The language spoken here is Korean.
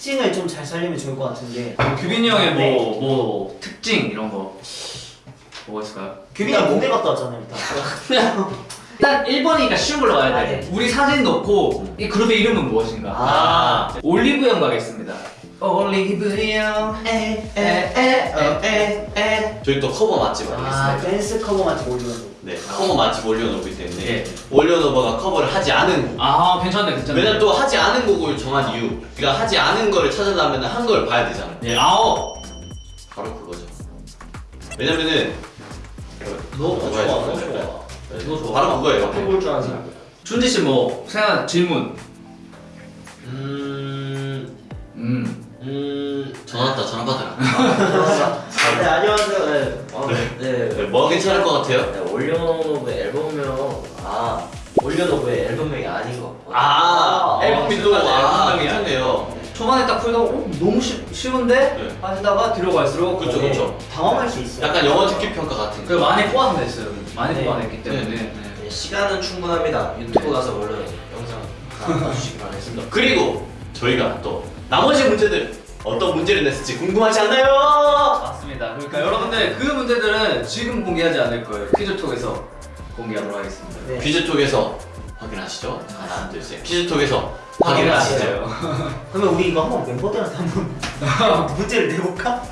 특징을 좀 잘 살리면 좋을 것 같은데 규빈이 형의 네. 뭐, 뭐 특징 이런 거 뭐가 있을까요? 규빈이가 군대 갔다 왔잖아요 일단 일단 1번이니까 쉬운 걸로 가야 아, 돼 네. 우리 사진 넣고 이 그룹의 이름은 무엇인가? 아. 올리브 영 가겠습니다 올리브 영 에에에에 저희 또 커버 맛집 아 아니겠습니까? 댄스 커버 같이 올리는 네, 커버 맛집 온리원오브이기 때문에 예. 온리원오브가 커버를 하지 않은 곡. 아 괜찮네 괜찮네 왜냐면 또 하지 않은 곡을 정한 이유. 그러니까 하지 않은 거를 찾아내면 한 걸 봐야 되잖아. 예, 아오 바로 그거죠. 왜냐면은 너 그거 좋아, 해야죠. 너 네, 좋아. 네. 너 좋아. 바로 그거예요. 앞에 볼줄 아는 사람. 준지 씨뭐 생각 질문 음, 음 음, 전화 왔다, 전화 받아라. 네 안녕하세요. 네. 아, 네. 네, 뭐 괜찮을 것 같아요? 네, 올려노브 앨범명 아 올려노브의 앨범명이 아닌 것 같고. 아, 앨범이 또, 아, 앨범명이야. 괜찮네요. 초반에 딱 풀다가 어, 너무 쉬, 쉬운데? 네. 하시다가 뒤로 갈수록 그쵸, 거기에 그쵸. 당황할 수 있어요 약간 영어 듣기 평가 같은 그 거. 많이 뽑아서 냈어요 많이 네. 뽑아냈기 때문에 네, 네. 네, 시간은 충분합니다. 유튜브 가서 얼른 영상 다 봐주시기 바라겠습니다. 그리고 저희가 또 나머지 문제들 어떤 문제를 냈을지 궁금하지 않나요? 맞습니다 그러니까 여러분들 그 문제들은 지금 공개하지 않을 거예요 퀴즈 톡에서 공개하도록 하겠습니다 네. 퀴즈 톡에서 확인하시죠. 하나, 둘, 셋. 퀴즈 톡에서 확인하시죠. 그러면 우리 이거 한번 멤버들한테 한번 문제를 내볼까?